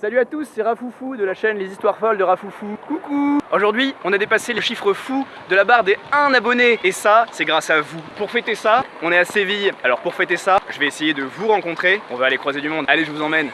Salut à tous, c'est Rafoufou de la chaîne Les Histoires Folles de Rafoufou. Coucou Aujourd'hui, on a dépassé le chiffre fou de la barre des 1 abonné. Et ça, c'est grâce à vous. Pour fêter ça, on est à Séville. Alors pour fêter ça, je vais essayer de vous rencontrer. On va aller croiser du monde. Allez, je vous emmène.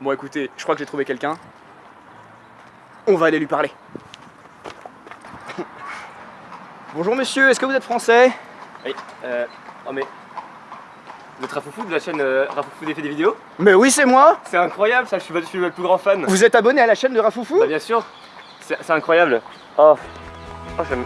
Bon écoutez, je crois que j'ai trouvé quelqu'un. On va aller lui parler. Bonjour monsieur, est-ce que vous êtes français? Oui, euh. Oh mais. Vous êtes Rafoufou de la chaîne euh, Rafoufou des des vidéos? Mais oui, c'est moi C'est incroyable ça, je suis, je suis le plus grand fan. Vous êtes abonné à la chaîne de Rafoufou Bah bien sûr, c'est c'est incroyable. Oh. Oh j'aime.